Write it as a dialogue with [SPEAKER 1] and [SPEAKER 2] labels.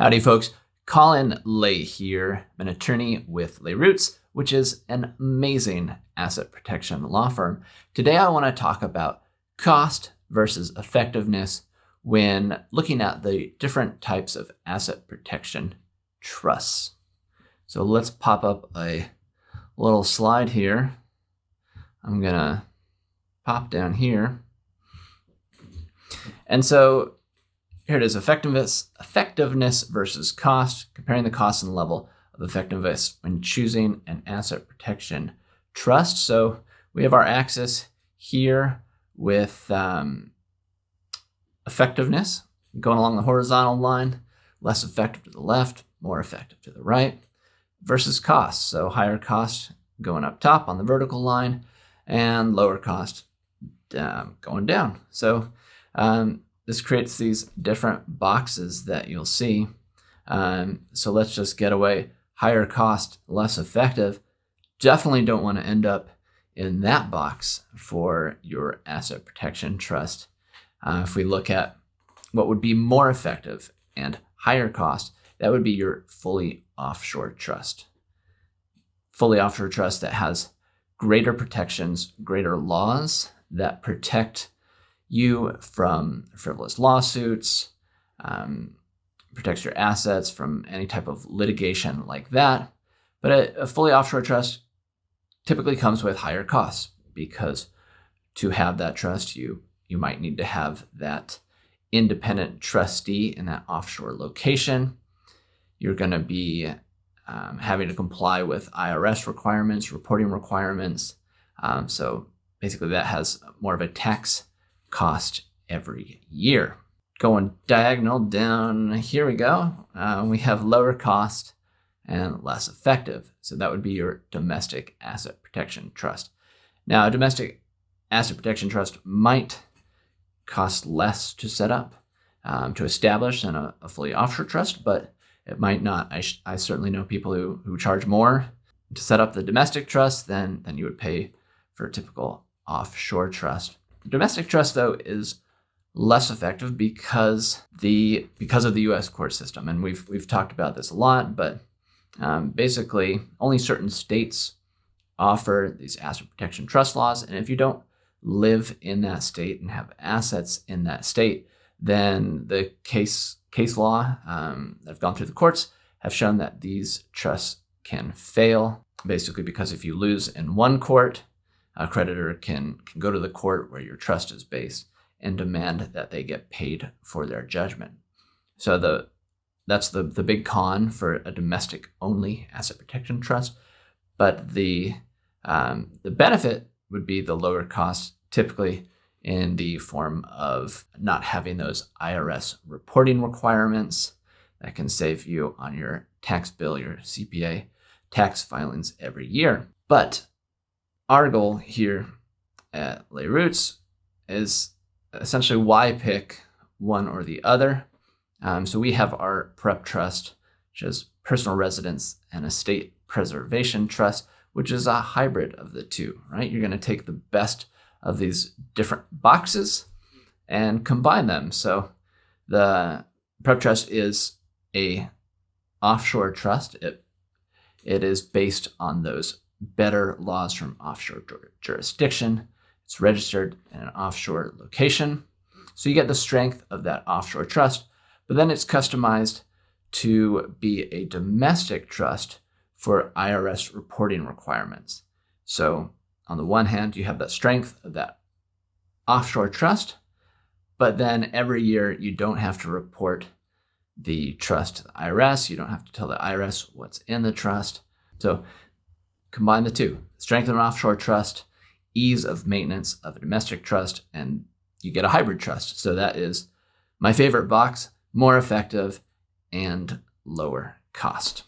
[SPEAKER 1] Howdy, folks. Colin Lay here. I'm an attorney with Lay Roots, which is an amazing asset protection law firm. Today, I want to talk about cost versus effectiveness when looking at the different types of asset protection trusts. So let's pop up a little slide here. I'm going to pop down here. And so here it is, effectiveness, effectiveness versus cost, comparing the cost and level of effectiveness when choosing an asset protection trust. So we have our axis here with um, effectiveness going along the horizontal line, less effective to the left, more effective to the right, versus cost. So higher cost going up top on the vertical line and lower cost um, going down. So um, this creates these different boxes that you'll see. Um, so let's just get away higher cost, less effective. Definitely don't want to end up in that box for your asset protection trust. Uh, if we look at what would be more effective and higher cost, that would be your fully offshore trust. Fully offshore trust that has greater protections, greater laws that protect you from frivolous lawsuits, um, protects your assets from any type of litigation like that. But a, a fully offshore trust typically comes with higher costs because to have that trust, you you might need to have that independent trustee in that offshore location. You're going to be um, having to comply with IRS requirements, reporting requirements. Um, so basically, that has more of a tax cost every year. Going diagonal down, here we go. Uh, we have lower cost and less effective. So that would be your domestic asset protection trust. Now, a domestic asset protection trust might cost less to set up, um, to establish than a, a, fully offshore trust, but it might not. I, I certainly know people who, who charge more to set up the domestic trust than, than you would pay for a typical offshore trust. Domestic trust, though, is less effective because the because of the U.S. court system, and we've we've talked about this a lot. But um, basically, only certain states offer these asset protection trust laws, and if you don't live in that state and have assets in that state, then the case case law um, that have gone through the courts have shown that these trusts can fail. Basically, because if you lose in one court, a creditor can, can go to the court where your trust is based and demand that they get paid for their judgment. So the that's the, the big con for a domestic only asset protection trust. But the um, the benefit would be the lower cost, typically in the form of not having those IRS reporting requirements that can save you on your tax bill, your CPA tax filings every year. But our goal here at Lay Roots is essentially why pick one or the other. Um, so we have our prep trust, which is personal residence and estate preservation trust, which is a hybrid of the two, right? You're going to take the best of these different boxes and combine them. So the prep trust is a offshore trust. It, it is based on those better laws from offshore jurisdiction. It's registered in an offshore location. So you get the strength of that offshore trust, but then it's customized to be a domestic trust for IRS reporting requirements. So on the one hand, you have that strength of that offshore trust, but then every year you don't have to report the trust to the IRS. You don't have to tell the IRS what's in the trust. So Combine the two, strength of an offshore trust, ease of maintenance of a domestic trust, and you get a hybrid trust. So that is my favorite box, more effective and lower cost.